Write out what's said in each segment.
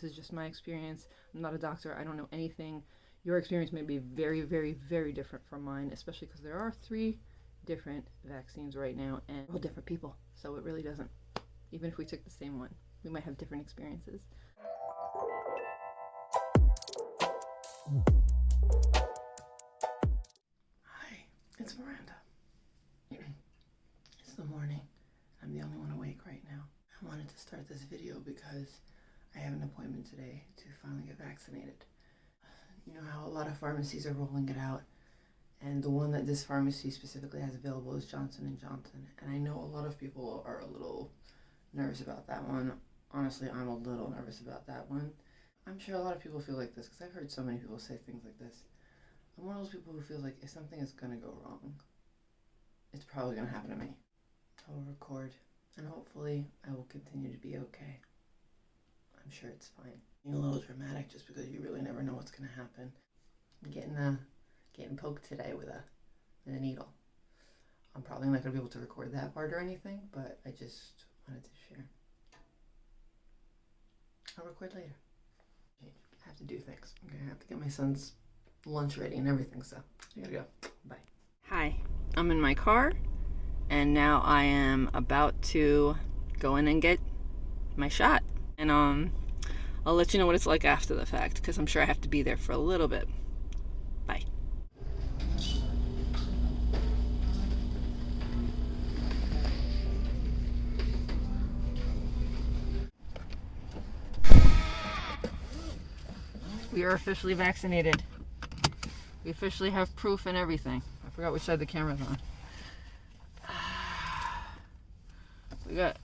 This is just my experience. I'm not a doctor. I don't know anything. Your experience may be very, very, very different from mine, especially because there are three different vaccines right now and all different people. So it really doesn't, even if we took the same one, we might have different experiences. Hi, it's Miranda. it's the morning. I'm the only one awake right now. I wanted to start this video because I have an appointment today to finally get vaccinated. You know how a lot of pharmacies are rolling it out and the one that this pharmacy specifically has available is Johnson and Johnson. And I know a lot of people are a little nervous about that one. Honestly, I'm a little nervous about that one. I'm sure a lot of people feel like this because I've heard so many people say things like this. I'm one of those people who feels like if something is going to go wrong, it's probably going to happen to me. I will record and hopefully I will continue to be okay. I'm sure it's fine. Being a little dramatic just because you really never know what's to happen. I'm getting a getting poked today with a with a needle. I'm probably not to be able to record that part or anything, but I just wanted to share. I'll record later. I have to do things. I'm to have to get my son's lunch ready and everything, so I gotta go. Bye. Hi, I'm in my car, and now I am about to go in and get my shot. And um, I'll let you know what it's like after the fact, because I'm sure I have to be there for a little bit. Bye. We are officially vaccinated. We officially have proof and everything. I forgot which side the camera's on. We got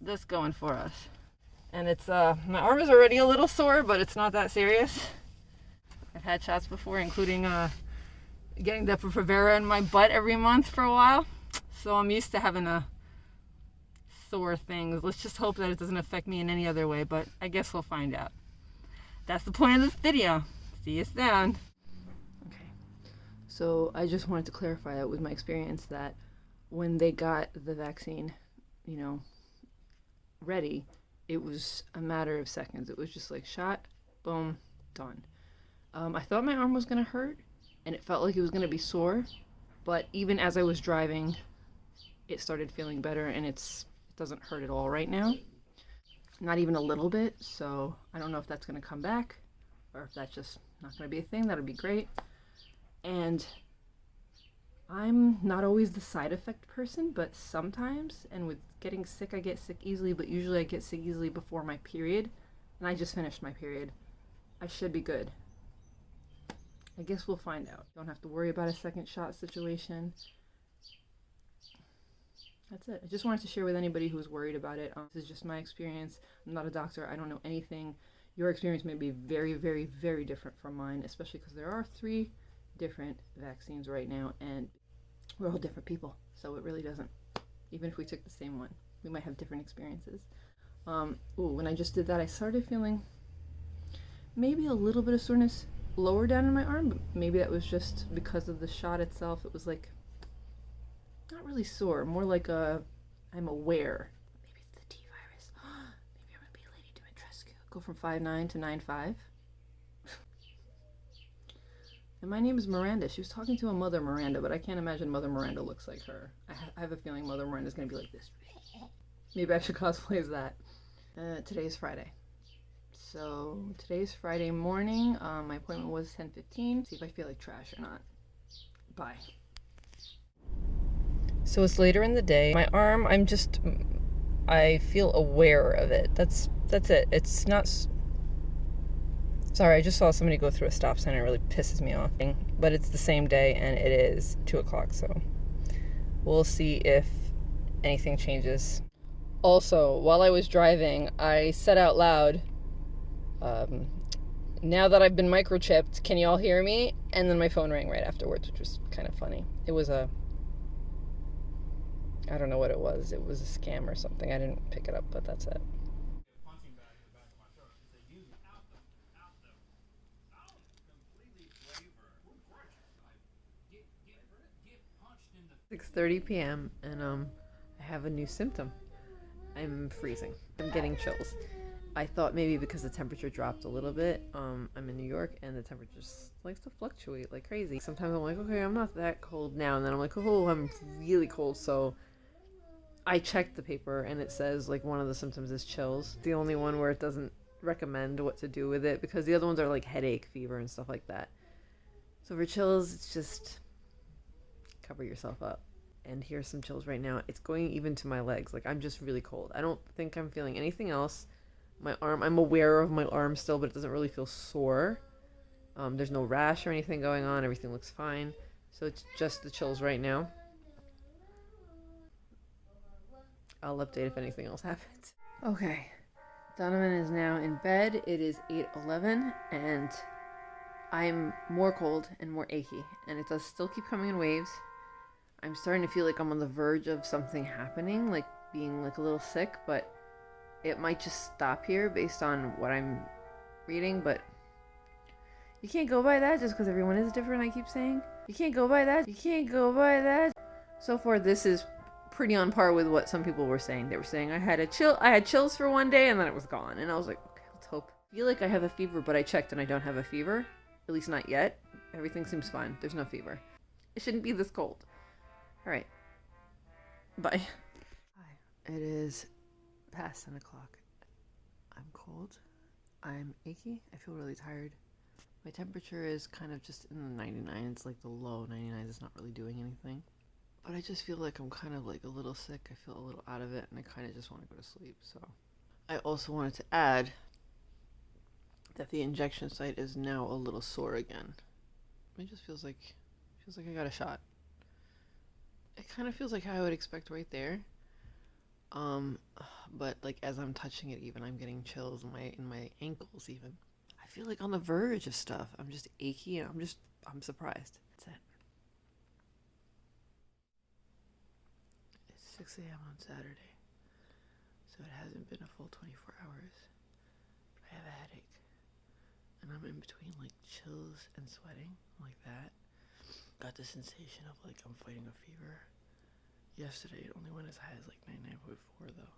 this going for us. And it's, uh, my arm is already a little sore, but it's not that serious. I've had shots before, including, uh, getting Depo-Provera in my butt every month for a while. So I'm used to having a sore things. Let's just hope that it doesn't affect me in any other way, but I guess we'll find out. That's the point of this video. See you soon. Okay. So I just wanted to clarify that with my experience that when they got the vaccine, you know, ready, it was a matter of seconds. It was just like shot, boom, done. Um, I thought my arm was going to hurt and it felt like it was going to be sore, but even as I was driving, it started feeling better and it's it doesn't hurt at all right now. Not even a little bit, so I don't know if that's going to come back or if that's just not going to be a thing. That'll be great. And I'm not always the side effect person, but sometimes, and with getting sick, I get sick easily, but usually I get sick easily before my period, and I just finished my period. I should be good. I guess we'll find out. Don't have to worry about a second shot situation. That's it. I just wanted to share with anybody who's worried about it. Um, this is just my experience. I'm not a doctor. I don't know anything. Your experience may be very, very, very different from mine, especially because there are three different vaccines right now, and we're all different people. So it really doesn't, even if we took the same one, we might have different experiences. Um, ooh, when I just did that, I started feeling maybe a little bit of soreness lower down in my arm, but maybe that was just because of the shot itself. It was like not really sore, more like a I'm aware. Maybe it's the T virus. Maybe I'm gonna be Lady Dimitrescu. Go from five nine to nine five. And my name is Miranda. She was talking to a Mother Miranda, but I can't imagine Mother Miranda looks like her. I, ha I have a feeling Mother Miranda's gonna be like this. Maybe I should cosplay as that. Uh, today is Friday. So today's Friday morning. Um, my appointment was 10:15. See if I feel like trash or not. Bye. So it's later in the day. My arm, I'm just, I feel aware of it. That's that's it. It's not. Sorry, I just saw somebody go through a stop sign. It really pisses me off. But it's the same day, and it is two o'clock. So we'll see if anything changes. Also, while I was driving, I said out loud, um, now that I've been microchipped, can you all hear me? And then my phone rang right afterwards, which was kind of funny. It was a I don't know what it was. It was a scam or something. I didn't pick it up, but that's it. Six thirty p.m. and um, I have a new symptom. I'm freezing. I'm getting chills, I thought maybe because the temperature dropped a little bit. Um, I'm in New York and the temperature just likes to fluctuate like crazy. Sometimes I'm like, okay, I'm not that cold now, and then I'm like, oh, I'm really cold. So I checked the paper and it says like one of the symptoms is chills. The only one where it doesn't recommend what to do with it because the other ones are like headache, fever, and stuff like that. So for chills, it's just cover yourself up. And here's some chills right now. It's going even to my legs. Like I'm just really cold. I don't think I'm feeling anything else. My arm, I'm aware of my arm still, but it doesn't really feel sore. Um, there's no rash or anything going on. Everything looks fine. So it's just the chills right now. I'll update if anything else happens. Okay. Donovan is now in bed. It is 8:11 and I'm more cold and more achy and it does still keep coming in waves. I'm starting to feel like I'm on the verge of something happening, like being like a little sick, but it might just stop here based on what I'm reading, but you can't go by that just because everyone is different, I keep saying. You can't go by that. You can't go by that. So far, this is pretty on par with what some people were saying. They were saying I had a chill, I had chills for one day and then it was gone. And I was like, okay, let's hope. I feel like I have a fever, but I checked and I don't have a fever. At least not yet. Everything seems fine. There's no fever. It shouldn't be this cold. All right. Bye. Hi. It is past 10 o'clock. I'm cold. I'm achy. I feel really tired. My temperature is kind of just in the 99. It's like the low 99. It's not really doing anything. But I just feel like I'm kind of like a little sick. I feel a little out of it and I kind of just want to go to sleep. So I also wanted to add that the injection site is now a little sore again. It just feels like feels like I got a shot. It kind of feels like how I would expect right there. Um, but like as I'm touching it, even I'm getting chills in my in my ankles. Even I feel like on the verge of stuff. I'm just achy and I'm just I'm surprised. That's it. 6 a.m. on Saturday, so it hasn't been a full 24 hours. But I have a headache, and I'm in between like chills and sweating, like that. Got the sensation of like I'm fighting a fever. Yesterday it only went as high as like 99.4 though.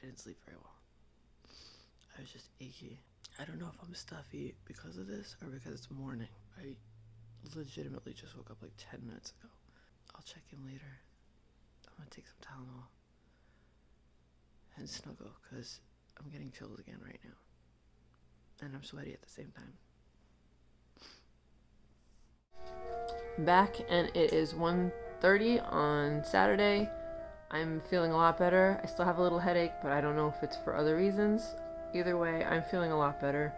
I didn't sleep very well. I was just achy. I don't know if I'm stuffy because of this or because it's morning. I legitimately just woke up like 10 minutes ago. I'll check in later. I'm gonna take some Tylenol and snuggle because I'm getting chills again right now. And I'm sweaty at the same time. Back and it is 1.30 on Saturday. I'm feeling a lot better. I still have a little headache, but I don't know if it's for other reasons. Either way, I'm feeling a lot better.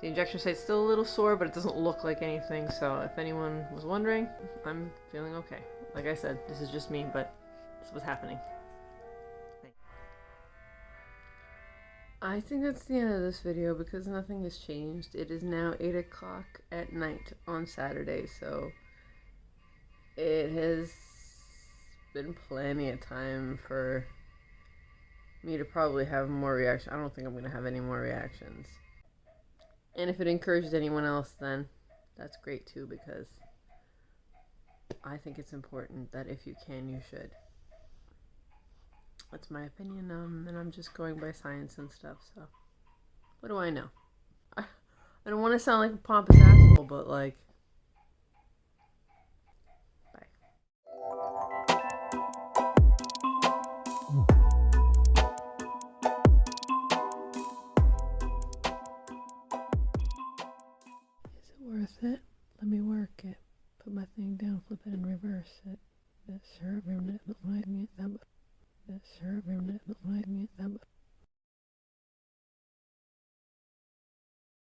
The injection site's still a little sore, but it doesn't look like anything, so if anyone was wondering, I'm feeling okay. Like I said, this is just me, but this was happening. I think that's the end of this video because nothing has changed. It is now 8 o'clock at night on Saturday, so it has been plenty of time for me to probably have more reaction. I don't think I'm going to have any more reactions. And if it encouraged anyone else, then that's great too because I think it's important that if you can, you should. That's my opinion, um, and I'm just going by science and stuff, so. What do I know? I, I don't want to sound like a pompous asshole, but like. Is it? Let me work it. Put my thing down, flip it, and reverse it. That sure, that might me. That Sure, that might me. That